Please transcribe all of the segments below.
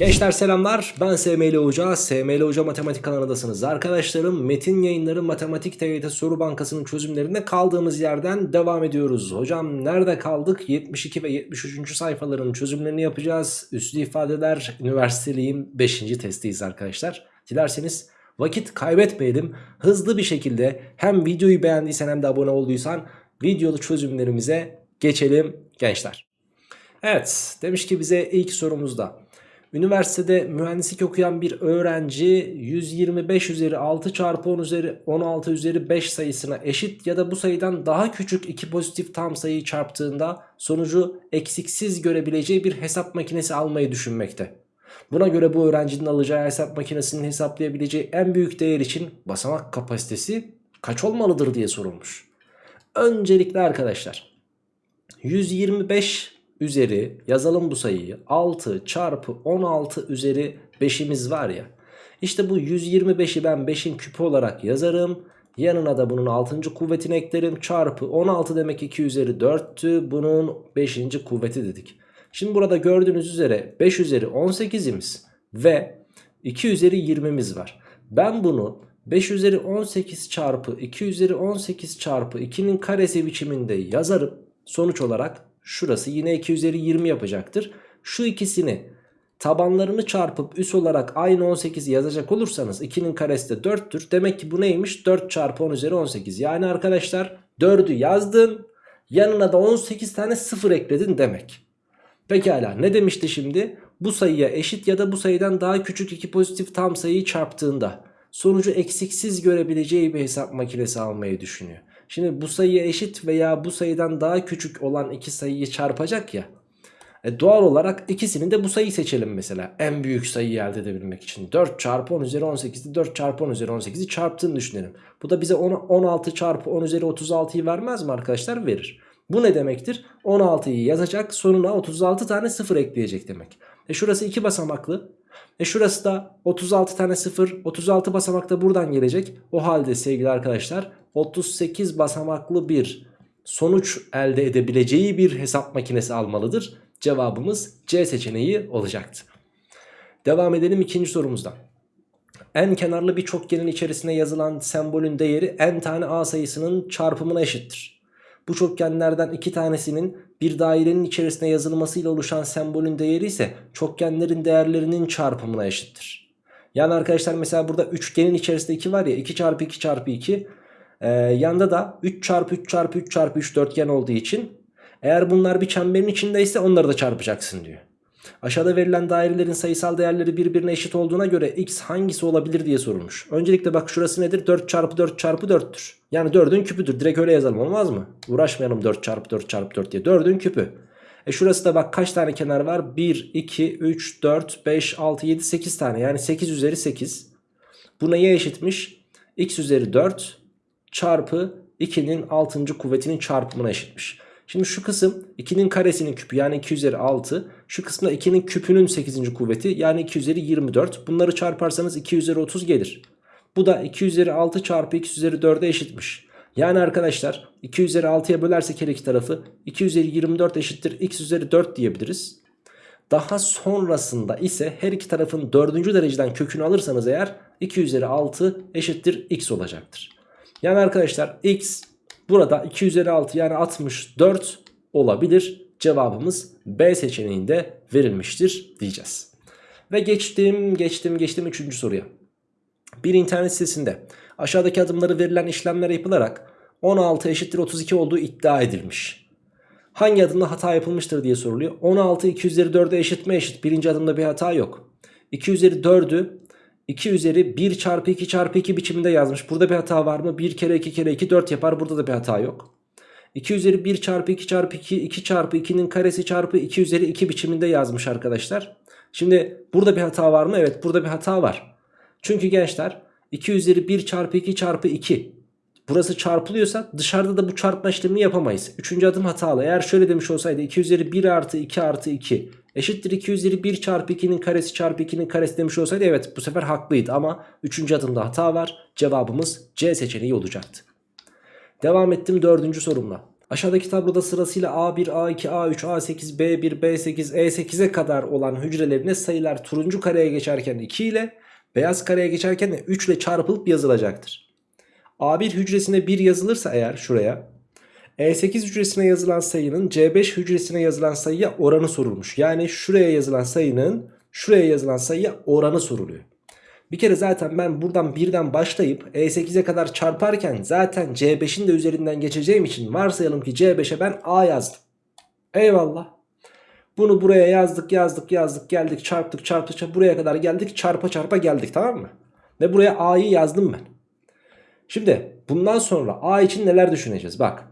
Gençler selamlar ben SML Hoca, SML Hoca Matematik kanalındasınız. Arkadaşlarım Metin Yayınları Matematik TYT Soru Bankası'nın çözümlerinde kaldığımız yerden devam ediyoruz. Hocam nerede kaldık? 72 ve 73. sayfaların çözümlerini yapacağız. Üslü ifadeler üniversiteliyim 5. testiyiz arkadaşlar. Dilerseniz vakit kaybetmeyelim. Hızlı bir şekilde hem videoyu beğendiysen hem de abone olduysan videolu çözümlerimize geçelim gençler. Evet demiş ki bize ilk sorumuzda. Üniversitede mühendislik okuyan bir öğrenci 125 üzeri 6 çarpı 10 üzeri 16 üzeri 5 sayısına eşit ya da bu sayıdan daha küçük iki pozitif tam sayıyı çarptığında sonucu eksiksiz görebileceği bir hesap makinesi almayı düşünmekte. Buna göre bu öğrencinin alacağı hesap makinesinin hesaplayabileceği en büyük değer için basamak kapasitesi kaç olmalıdır diye sorulmuş. Öncelikle arkadaşlar 125 üzeri yazalım bu sayıyı 6 çarpı 16 üzeri 5'imiz var ya. İşte bu 125'i ben 5'in küpü olarak yazarım. Yanına da bunun 6. kuvvetini eklerim. Çarpı 16 demek 2 üzeri 4'tü. Bunun 5. kuvveti dedik. Şimdi burada gördüğünüz üzere 5 üzeri 18'imiz ve 2 üzeri 20'miz var. Ben bunu 5 üzeri 18 çarpı 2 üzeri 18 çarpı 2'nin karesi biçiminde yazarım. Sonuç olarak şurası yine 2 üzeri 20 yapacaktır. Şu ikisini tabanlarını çarpıp üs olarak aynı 18'i yazacak olursanız 2'nin karesi de 4'tür. Demek ki bu neymiş? 4 çarpı 10 üzeri 18. Yani arkadaşlar 4'ü yazdın yanına da 18 tane 0 ekledin demek. Pekala ne demişti şimdi? Bu sayıya eşit ya da bu sayıdan daha küçük iki pozitif tam sayıyı çarptığında sonucu eksiksiz görebileceği bir hesap makinesi almayı düşünüyor. Şimdi bu sayıya eşit veya bu sayıdan daha küçük olan iki sayıyı çarpacak ya. E doğal olarak ikisini de bu sayıyı seçelim mesela. En büyük sayıyı elde edebilmek için. 4 çarpı 10 üzeri 18'i 4 çarpı 10 üzeri 18'i çarptığını düşünelim. Bu da bize 10, 16 çarpı 10 üzeri 36'yı vermez mi arkadaşlar? Verir. Bu ne demektir? 16'yı yazacak sonuna 36 tane 0 ekleyecek demek. E şurası 2 basamaklı. E şurası da 36 tane 0. 36 basamak da buradan gelecek. O halde sevgili arkadaşlar 38 basamaklı bir sonuç elde edebileceği bir hesap makinesi almalıdır. Cevabımız C seçeneği olacaktı. Devam edelim ikinci sorumuzdan. En kenarlı bir çokgenin içerisine yazılan sembolün değeri n tane a sayısının çarpımına eşittir. Bu çokgenlerden iki tanesinin bir dairenin içerisine yazılmasıyla oluşan sembolün değeri ise çokgenlerin değerlerinin çarpımına eşittir. Yani arkadaşlar mesela burada üçgenin içerisinde 2 var ya 2 çarpı 2 çarpı 2 ee, yanda da 3 çarpı 3 çarpı 3 çarpı 3 dörtgen olduğu için eğer bunlar bir çemberin içindeyse onları da çarpacaksın diyor. Aşağıda verilen dairelerin sayısal değerleri birbirine eşit olduğuna göre x hangisi olabilir diye sorulmuş. Öncelikle bak şurası nedir? 4 çarpı 4 çarpı 4'tür. Yani 4'ün küpüdür. Direkt öyle yazalım olmaz mı? Uğraşmayalım 4 çarpı 4 çarpı 4 diye. 4'ün küpü. E şurası da bak kaç tane kenar var? 1, 2, 3, 4, 5, 6, 7, 8 tane. Yani 8 üzeri 8. Bu neye eşitmiş? x üzeri 4 çarpı 2'nin 6. kuvvetinin çarpımına eşitmiş. Şimdi şu kısım 2'nin karesinin küpü yani 2 üzeri 6. Şu kısımda 2'nin küpünün 8. kuvveti yani 2 üzeri 24. Bunları çarparsanız 2 üzeri 30 gelir. Bu da 2 üzeri 6 çarpı 2 üzeri 4'e eşitmiş. Yani arkadaşlar 2 üzeri 6'ya bölersek her iki tarafı 2 üzeri 24 eşittir x üzeri 4 diyebiliriz. Daha sonrasında ise her iki tarafın 4. dereceden kökünü alırsanız eğer 2 üzeri 6 eşittir x olacaktır. Yani arkadaşlar x burada 2 üzeri 6 yani 64 olabilir. Cevabımız B seçeneğinde verilmiştir diyeceğiz. Ve geçtim geçtim geçtim 3. soruya. Bir internet sitesinde aşağıdaki adımları verilen işlemler yapılarak 16 eşittir 32 olduğu iddia edilmiş. Hangi adımda hata yapılmıştır diye soruluyor. 16 2 üzeri 4'e eşit mi eşit? Birinci adımda bir hata yok. 2 üzeri 4'ü 2 üzeri 1 çarpı 2 çarpı 2 biçiminde yazmış. Burada bir hata var mı? 1 kere 2 kere 2 4 yapar. Burada da bir hata yok. 2 üzeri 1 çarpı 2 çarpı 2 2 çarpı 2'nin karesi çarpı 2 üzeri 2 biçiminde yazmış arkadaşlar. Şimdi burada bir hata var mı? Evet burada bir hata var. Çünkü gençler 2 üzeri 1 çarpı 2 çarpı 2 burası çarpılıyorsa dışarıda da bu çarpma işlemini yapamayız. Üçüncü adım hatalı. Eğer şöyle demiş olsaydı 2 üzeri 1 artı 2 artı 2 eşittir 2 üzeri 1 çarpı 2'nin karesi çarpı 2'nin karesi demiş olsaydı evet bu sefer haklıydı ama 3. adımda hata var. Cevabımız C seçeneği olacaktı. Devam ettim 4. sorumla. Aşağıdaki tabloda sırasıyla A1, A2, A3, A8, B1, B8, E8'e kadar olan hücrelerine sayılar turuncu kareye geçerken 2 ile beyaz kareye geçerken de 3 ile çarpılıp yazılacaktır. A1 hücresine 1 yazılırsa eğer şuraya E8 hücresine yazılan sayının C5 hücresine yazılan sayıya oranı sorulmuş. Yani şuraya yazılan sayının şuraya yazılan sayıya oranı soruluyor. Bir kere zaten ben buradan birden başlayıp E8'e kadar çarparken zaten C5'in de üzerinden geçeceğim için varsayalım ki C5'e ben A yazdım. Eyvallah. Bunu buraya yazdık yazdık yazdık geldik çarptık çarptık çarptık buraya kadar geldik çarpa çarpa geldik tamam mı? Ve buraya A'yı yazdım ben. Şimdi bundan sonra A için neler düşüneceğiz bak.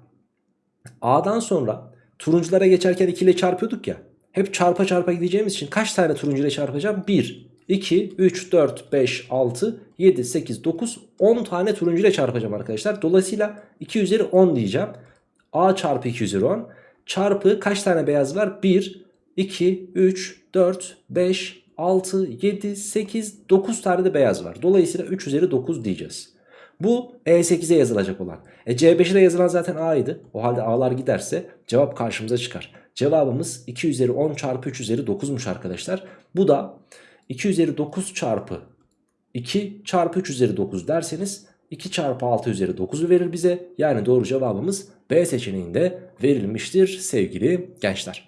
A'dan sonra turunculara geçerken 2 ile çarpıyorduk ya. Hep çarpa çarpa gideceğimiz için kaç tane turuncu ile çarpacağım? 1, 2, 3, 4, 5, 6, 7, 8, 9, 10 tane turuncu ile çarpacağım arkadaşlar. Dolayısıyla 2 üzeri 10 diyeceğim. A çarpı 2 üzeri 10 çarpı kaç tane beyaz var? 1, 2, 3, 4, 5, 6, 7, 8, 9 tane de beyaz var. Dolayısıyla 3 üzeri 9 diyeceğiz. Bu E8'e yazılacak olan. E C5'e de yazılan zaten A'ydı. O halde A'lar giderse cevap karşımıza çıkar. Cevabımız 2 üzeri 10 çarpı 3 üzeri 9'muş arkadaşlar. Bu da 2 üzeri 9 çarpı 2 çarpı 3 üzeri 9 derseniz 2 çarpı 6 üzeri 9'u verir bize. Yani doğru cevabımız B seçeneğinde verilmiştir sevgili gençler.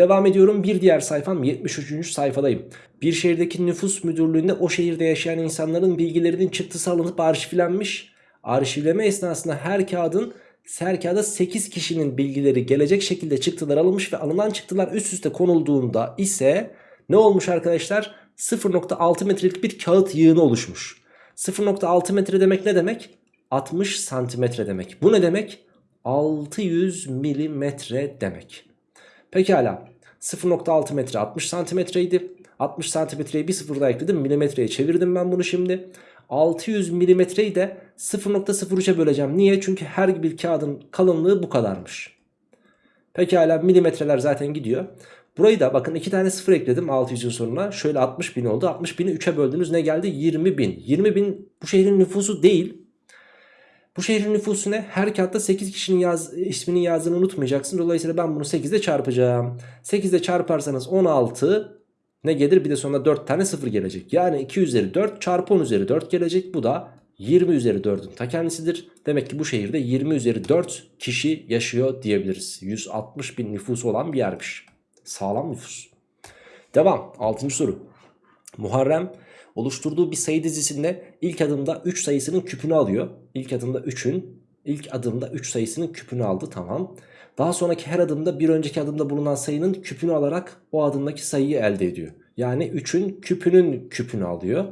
Devam ediyorum bir diğer sayfam 73. sayfadayım. Bir şehirdeki nüfus müdürlüğünde o şehirde yaşayan insanların bilgilerinin çıktısı alınıp arşivlenmiş. Arşivleme esnasında her kağıdın her kağıda 8 kişinin bilgileri gelecek şekilde çıktılar alınmış ve alınan çıktılar üst üste konulduğunda ise ne olmuş arkadaşlar? 0.6 metrelik bir kağıt yığını oluşmuş. 0.6 metre demek ne demek? 60 santimetre demek. Bu ne demek? 600 milimetre demek. Pekala 0.6 metre 60 santimetreydi. 60 santimetreyi bir sıfır daha ekledim milimetreye çevirdim ben bunu şimdi. 600 milimetreyi de 0.03'e böleceğim. Niye? Çünkü her bir kağıdın kalınlığı bu kadarmış. Pekala milimetreler zaten gidiyor. Burayı da bakın iki tane sıfır ekledim 600'ün sonuna. Şöyle 60 bin oldu. 60 bini 3'e böldünüz ne geldi? 20 bin. 20 bin bu şehrin nüfusu değil. Bu şehrin nüfusu ne? Her kağıtta 8 kişinin yaz, isminin yazdığını unutmayacaksın. Dolayısıyla ben bunu 8 ile çarpacağım. 8 ile çarparsanız 16 ne gelir? Bir de sonra 4 tane 0 gelecek. Yani 2 üzeri 4 çarpı 10 üzeri 4 gelecek. Bu da 20 üzeri 4'ün ta kendisidir. Demek ki bu şehirde 20 üzeri 4 kişi yaşıyor diyebiliriz. 160 bin nüfusu olan bir yermiş. Sağlam nüfus. Devam. 6. soru. Muharrem oluşturduğu bir sayı dizisinde ilk adımda 3 sayısının küpünü alıyor. İlk adımda 3'ün ilk adımda 3 sayısının küpünü aldı tamam. Daha sonraki her adımda bir önceki adımda bulunan sayının küpünü alarak o adımdaki sayıyı elde ediyor. Yani 3'ün küpünün küpünü alıyor.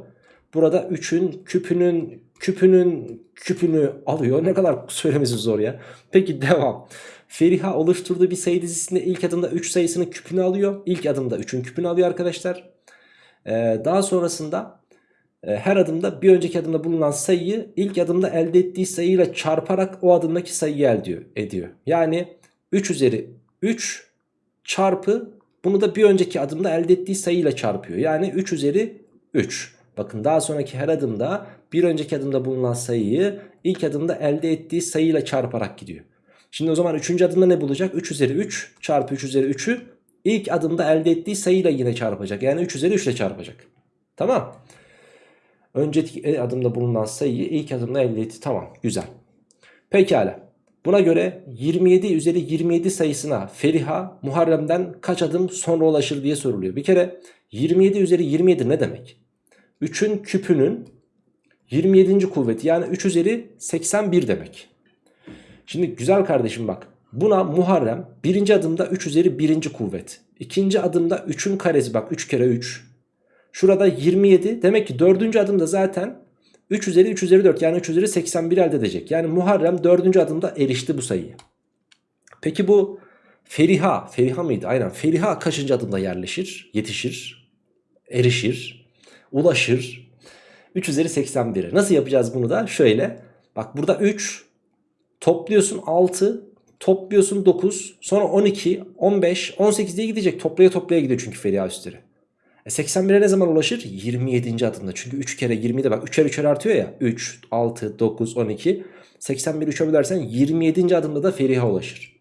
Burada 3'ün küpünün küpünün küpünü alıyor. Ne kadar söylemesi zor ya. Peki devam. Feriha oluşturduğu bir sayı dizisinde ilk adımda 3 sayısının küpünü alıyor. İlk adımda 3'ün küpünü alıyor arkadaşlar. Ee, daha sonrasında e, her adımda bir önceki adımda bulunan sayıyı ilk adımda elde ettiği sayıyla çarparak o adımdaki sayıyı elde ediyor. Yani 3 üzeri 3 çarpı bunu da bir önceki adımda elde ettiği sayıyla çarpıyor. Yani 3 üzeri 3. Bakın daha sonraki her adımda bir önceki adımda bulunan sayıyı ilk adımda elde ettiği sayıyla çarparak gidiyor. Şimdi o zaman 3. adımda ne bulacak? 3 üzeri 3 çarpı 3 üzeri 3'ü ilk adımda elde ettiği sayıyla yine çarpacak. Yani 3 üzeri 3 ile çarpacak. Tamam. Önceki adımda bulunan sayıyı ilk adımda elde etti. Tamam güzel. Pekala. Buna göre 27 üzeri 27 sayısına Feriha Muharrem'den kaç adım sonra ulaşır diye soruluyor. Bir kere 27 üzeri 27 ne demek? 3'ün küpünün 27. kuvveti yani 3 üzeri 81 demek. Şimdi güzel kardeşim bak buna Muharrem birinci adımda 3 üzeri 1. kuvvet. ikinci adımda 3'ün karesi bak 3 kere 3. Şurada 27 demek ki dördüncü adımda zaten 3 üzeri 3 üzeri 4 yani 3 üzeri 81 elde edecek. Yani Muharrem 4. adımda erişti bu sayıyı. Peki bu Feriha, Feriha mıydı? Aynen Feriha kaçıncı adımda yerleşir, yetişir, erişir, ulaşır? 3 üzeri 81'e. Nasıl yapacağız bunu da? Şöyle. Bak burada 3 topluyorsun 6 topluyorsun 9 sonra 12 15 18 diye gidecek toplaya toplaya gidiyor çünkü Feriha üstleri. E 81'e ne zaman ulaşır? 27. adımda. Çünkü 3 kere 20'de bak 3'er 3'er artıyor ya. 3, 6, 9, 12. 81 3'e bölersen 27. adımda da Feriha ulaşır.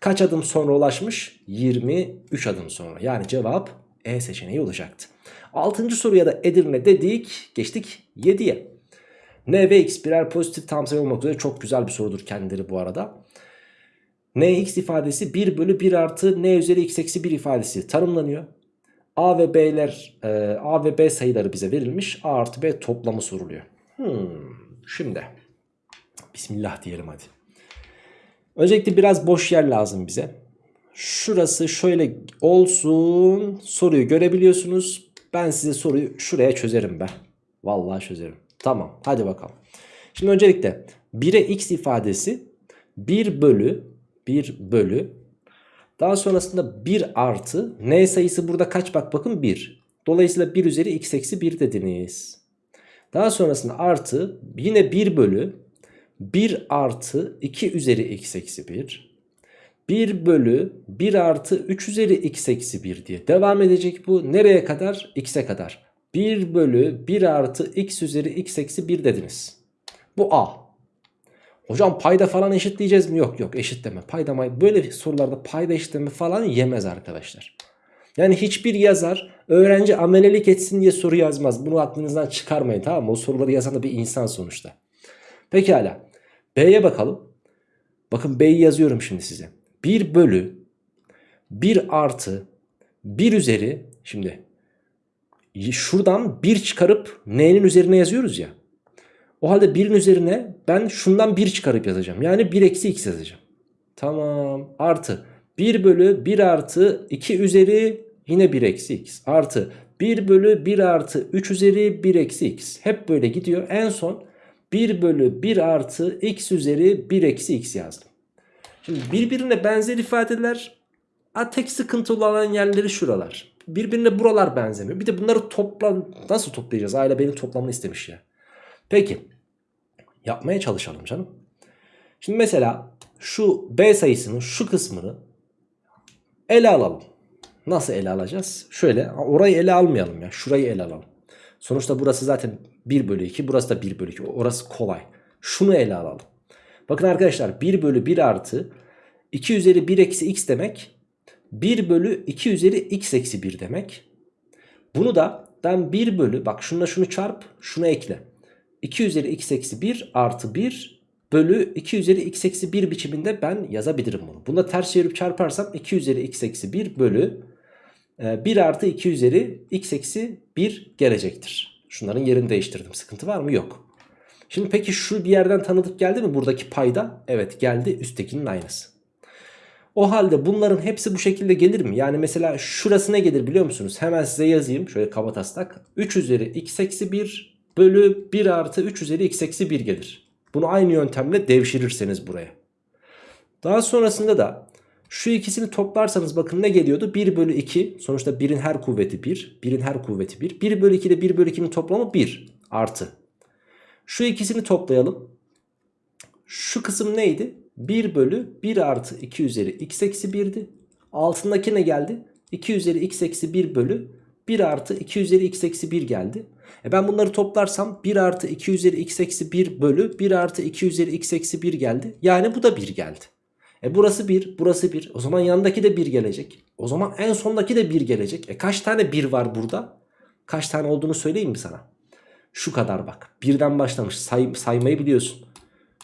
Kaç adım sonra ulaşmış? 23 adım sonra. Yani cevap E seçeneği olacaktı. 6. soruya da Edirne dedik. Geçtik 7'ye. N ve X birer pozitif tam sayı olmak üzere çok güzel bir sorudur kendileri bu arada. Nx ifadesi 1 bölü 1 artı n üzeri x eksi 1 ifadesi tanımlanıyor. A ve B'ler e, A ve B sayıları bize verilmiş. A artı B toplamı soruluyor. Hmm, şimdi Bismillah diyelim hadi. Öncelikle biraz boş yer lazım bize. Şurası şöyle olsun. Soruyu görebiliyorsunuz. Ben size soruyu şuraya çözerim ben. Vallahi çözerim. Tamam hadi bakalım. Şimdi öncelikle 1'e x ifadesi 1 bölü 1 bölü daha sonrasında 1 artı n sayısı burada kaç bak bakın 1. Dolayısıyla 1 üzeri x eksi 1 dediniz. Daha sonrasında artı yine 1 bölü 1 artı 2 üzeri x eksi 1. 1 bölü 1 artı 3 üzeri x eksi 1 diye devam edecek bu. Nereye kadar? x'e kadar. 1 bölü 1 artı x üzeri x eksi 1 dediniz. Bu a. Hocam payda falan eşitleyeceğiz mi? Yok yok eşitleme. Payda may böyle sorularda payda eşitleme falan yemez arkadaşlar. Yani hiçbir yazar öğrenci amelelik etsin diye soru yazmaz. Bunu aklınızdan çıkarmayın tamam mı? O soruları yazan da bir insan sonuçta. Pekala. B'ye bakalım. Bakın B'yi yazıyorum şimdi size. 1 bölü 1 artı 1 üzeri şimdi şuradan 1 çıkarıp n'nin üzerine yazıyoruz ya. O halde 1'in üzerine ben şundan 1 çıkarıp yazacağım. Yani 1 eksi x yazacağım. Tamam. Artı 1 bölü 1 artı 2 üzeri yine 1 eksi x. Artı 1 bölü 1 artı 3 üzeri 1 eksi x. Hep böyle gidiyor. En son 1 bölü 1 artı x üzeri 1 eksi x yazdım. Şimdi birbirine benzer ifadeler a tek sıkıntı olan yerleri şuralar. Birbirine buralar benzemiyor. Bir de bunları toplam nasıl toplayacağız? Aile benim toplamını istemiş ya. Peki yapmaya çalışalım canım. Şimdi mesela şu B sayısının şu kısmını ele alalım. Nasıl ele alacağız? Şöyle orayı ele almayalım ya. Şurayı ele alalım. Sonuçta burası zaten 1 bölü 2. Burası da 1 bölü 2. Orası kolay. Şunu ele alalım. Bakın arkadaşlar 1 bölü 1 artı 2 üzeri 1 eksi x demek 1 bölü 2 üzeri x eksi 1 demek. Bunu da ben 1 bölü bak şununla şunu çarp şunu ekle. 2 üzeri x eksi 1 artı 1 bölü 2 üzeri x eksi 1 biçiminde ben yazabilirim bunu. Bunu ters çevirip çarparsam 2 üzeri x eksi 1 bölü 1 e, artı 2 üzeri x eksi 1 gelecektir. Şunların yerini değiştirdim. Sıkıntı var mı? Yok. Şimdi peki şu bir yerden tanıdık geldi mi buradaki payda? Evet geldi üsttekinin aynısı. O halde bunların hepsi bu şekilde gelir mi? Yani mesela şurası ne gelir biliyor musunuz? Hemen size yazayım şöyle kaba taslak. 3 üzeri x eksi 1 bölü 1 artı 3 üzeri x eksi 1 gelir. Bunu aynı yöntemle devşirirseniz buraya. Daha sonrasında da şu ikisini toplarsanız bakın ne geliyordu? 1 bölü 2 sonuçta 1'in her kuvveti 1. 1'in her kuvveti 1. 1 bölü 2 ile 1 bölü 2'nin toplamı 1 artı. Şu ikisini toplayalım. Şu kısım neydi? 1 bölü 1 artı 2 üzeri x eksi 1'di. Altındaki ne geldi? 2 üzeri x eksi 1 bölü 1 artı 2 üzeri x eksi 1 geldi. E ben bunları toplarsam 1 artı 2 üzeri x eksi 1 bölü 1 artı 2 üzeri x eksi 1 geldi. Yani bu da 1 geldi. E burası 1 burası 1 o zaman yandaki de 1 gelecek. O zaman en sondaki de 1 gelecek. E kaç tane 1 var burada? Kaç tane olduğunu söyleyeyim mi sana? Şu kadar bak. Birden başlamış say, saymayı biliyorsun.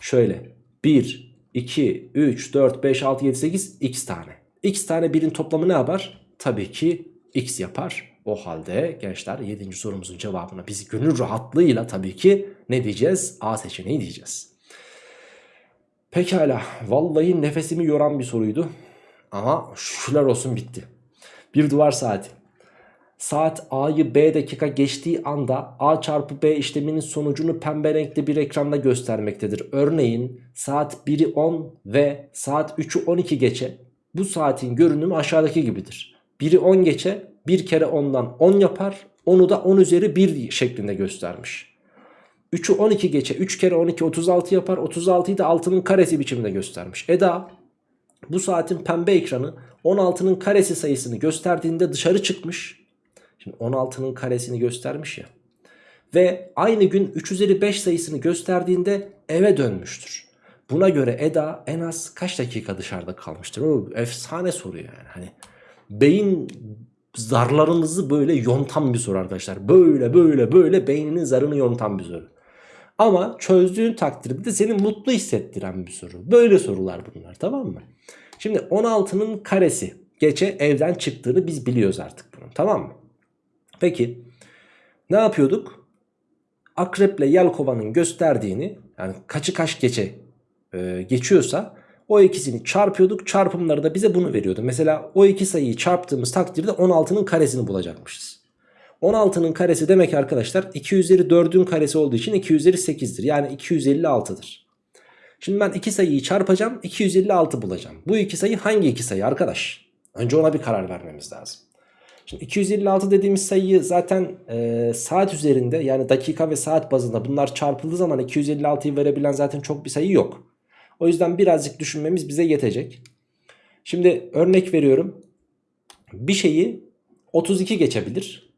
Şöyle 1, 2, 3, 4, 5, 6, 7, 8 x tane. x tane birin toplamı ne yapar? Tabii ki x yapar. O halde gençler 7. sorumuzun cevabına biz gönül rahatlığıyla tabii ki ne diyeceğiz? A seçeneği diyeceğiz. Pekala vallahi nefesimi yoran bir soruydu. Ama şükürler olsun bitti. Bir duvar saati. Saat A'yı B dakika geçtiği anda A çarpı B işleminin sonucunu pembe renkli bir ekranda göstermektedir. Örneğin saat 1'i 10 ve saat 3'ü 12 geçe bu saatin görünümü aşağıdaki gibidir. 1'i 10 geçe 1 kere 10'dan 10 yapar 10'u da 10 üzeri 1 şeklinde göstermiş. 3'ü 12 geçe 3 kere 12 36 yapar 36'yı da 6'nın karesi biçiminde göstermiş. Eda bu saatin pembe ekranı 16'nın karesi sayısını gösterdiğinde dışarı çıkmış Şimdi 16'nın karesini göstermiş ya. Ve aynı gün 3 üzeri 5 sayısını gösterdiğinde eve dönmüştür. Buna göre Eda en az kaç dakika dışarıda kalmıştır? O efsane soru yani. Hani beyin zarlarımızı böyle yontan bir soru arkadaşlar. Böyle böyle böyle beyninin zarını yontan bir soru. Ama çözdüğün takdirde de seni mutlu hissettiren bir soru. Böyle sorular bunlar tamam mı? Şimdi 16'nın karesi geçe evden çıktığını biz biliyoruz artık bunun tamam mı? Peki ne yapıyorduk? Akreple Yelkova'nın gösterdiğini yani kaçı kaç geçe e, geçiyorsa o ikisini çarpıyorduk. Çarpımları da bize bunu veriyordu. Mesela o iki sayıyı çarptığımız takdirde 16'nın karesini bulacakmışız. 16'nın karesi demek arkadaşlar 2 üzeri 4'ün karesi olduğu için 2 üzeri 8'dir. Yani 256'dır. Şimdi ben iki sayıyı çarpacağım 256 bulacağım. Bu iki sayı hangi iki sayı arkadaş? Önce ona bir karar vermemiz lazım. Şimdi 256 dediğimiz sayıyı zaten e, saat üzerinde yani dakika ve saat bazında bunlar çarpıldığı zaman 256'yı verebilen zaten çok bir sayı yok. O yüzden birazcık düşünmemiz bize yetecek. Şimdi örnek veriyorum. Bir şeyi 32 geçebilir.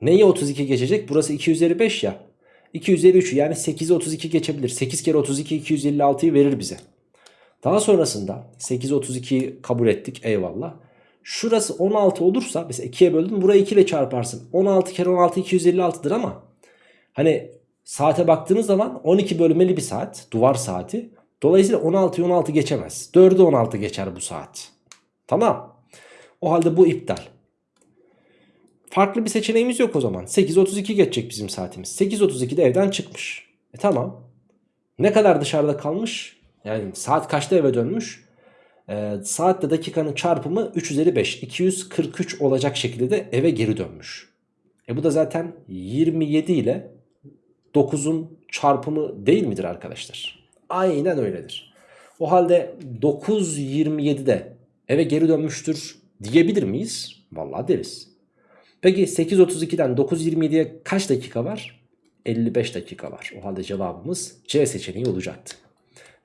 Neyi 32 geçecek? Burası 2 üzeri 5 ya. 2 üzeri 3 yani 8'i 32 geçebilir. 8 kere 32 256'yı verir bize. Daha sonrasında 8 32'yi kabul ettik eyvallah. Şurası 16 olursa mesela 2'ye böldüm burayı 2 ile çarparsın. 16 kere 16 256'dır ama hani saate baktığınız zaman 12 bölmeli bir saat duvar saati. Dolayısıyla 16'yı 16 geçemez. 4'ü 16 geçer bu saat. Tamam. O halde bu iptal. Farklı bir seçeneğimiz yok o zaman. 8.32 geçecek bizim saatimiz. 8.32'de evden çıkmış. E tamam. Ne kadar dışarıda kalmış? Yani saat kaçta eve dönmüş? Ee, saatle dakikanın çarpımı 3 üzeri 5. 243 olacak şekilde de eve geri dönmüş. E bu da zaten 27 ile 9'un çarpımı değil midir arkadaşlar? Aynen öyledir. O halde 9.27'de eve geri dönmüştür diyebilir miyiz? Vallahi deriz. Peki 8.32'den 9.27'ye kaç dakika var? 55 dakika var. O halde cevabımız C seçeneği olacaktı.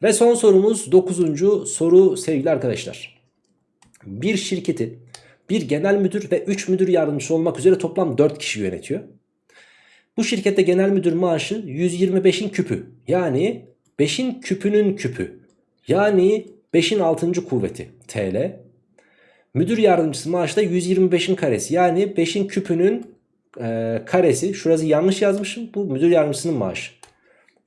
Ve son sorumuz 9. soru sevgili arkadaşlar. Bir şirketi bir genel müdür ve 3 müdür yardımcısı olmak üzere toplam 4 kişi yönetiyor. Bu şirkette genel müdür maaşı 125'in küpü. Yani 5'in küpünün küpü. Yani 5'in 6. kuvveti TL. Müdür yardımcısı maaşı da 125'in karesi. Yani 5'in küpünün e, karesi. Şurası yanlış yazmışım. Bu müdür yardımcısının maaşı.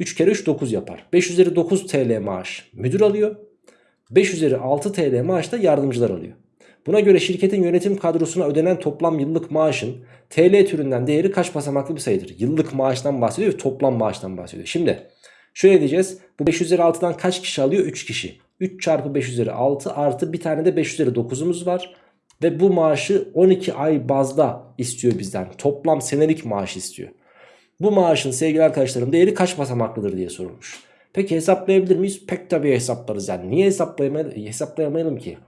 3 kere 3 9 yapar. 5 üzeri 9 TL maaş müdür alıyor. 5 üzeri 6 TL maaş da yardımcılar alıyor. Buna göre şirketin yönetim kadrosuna ödenen toplam yıllık maaşın TL türünden değeri kaç basamaklı bir sayıdır? Yıllık maaştan bahsediyor toplam maaştan bahsediyor. Şimdi şöyle diyeceğiz. Bu 5 üzeri 6'dan kaç kişi alıyor? 3 kişi. 3 çarpı 5 üzeri 6 artı bir tane de 5 üzeri 9'umuz var. Ve bu maaşı 12 ay bazda istiyor bizden. Toplam senelik maaş istiyor. Bu maaşın sevgili arkadaşlarım değeri kaç basamaklıdır diye sorulmuş. Peki hesaplayabilir miyiz? Pek tabii hesaplarız yani. Niye hesaplayamayalım, hesaplayamayalım ki?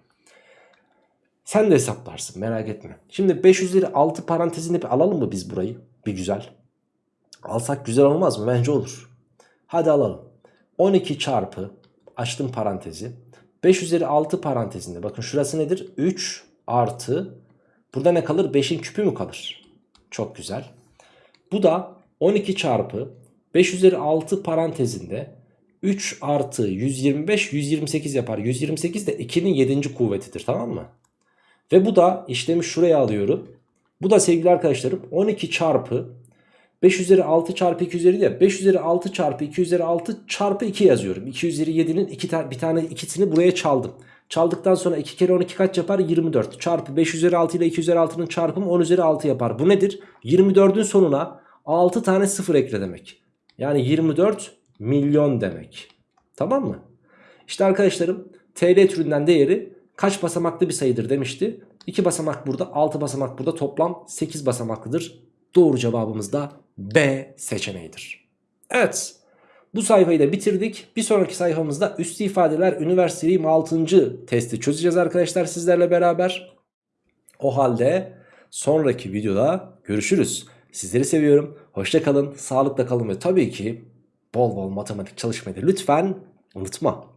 Sen de hesaplarsın merak etme. Şimdi 5 üzeri 6 parantezini bir alalım mı biz burayı? Bir güzel. Alsak güzel olmaz mı? Bence olur. Hadi alalım. 12 çarpı açtım parantezi. 5 üzeri 6 parantezinde bakın şurası nedir? 3 artı burada ne kalır? 5'in küpü mü kalır? Çok güzel. Bu da 12 çarpı 5 üzeri 6 parantezinde 3 artı 125 128 yapar. 128 de 2'nin 7. kuvvetidir tamam mı? Ve bu da işlemi şuraya alıyorum. Bu da sevgili arkadaşlarım 12 çarpı 5 üzeri 6 çarpı 2 üzeri de 5 üzeri 6 çarpı 2 üzeri 6 çarpı 2 yazıyorum. 2 üzeri 7'nin iki ta bir tane ikisini buraya çaldım. Çaldıktan sonra 2 kere 12 kaç yapar? 24. Çarpı 5 üzeri 6 ile 2 üzeri 6'nın çarpımı 10 üzeri 6 yapar. Bu nedir? 24'ün sonuna 6 tane sıfır ekle demek. Yani 24 milyon demek. Tamam mı? İşte arkadaşlarım TL türünden değeri kaç basamaklı bir sayıdır demişti. 2 basamak burada 6 basamak burada toplam 8 basamaklıdır. Doğru cevabımız da B seçeneğidir. Evet bu sayfayı da bitirdik. Bir sonraki sayfamızda üstü ifadeler üniversiteyim 6. testi çözeceğiz arkadaşlar sizlerle beraber. O halde sonraki videoda görüşürüz. Sizleri seviyorum. Hoşça kalın, sağlıkla kalın ve tabii ki bol bol matematik çalışmayı da lütfen unutma.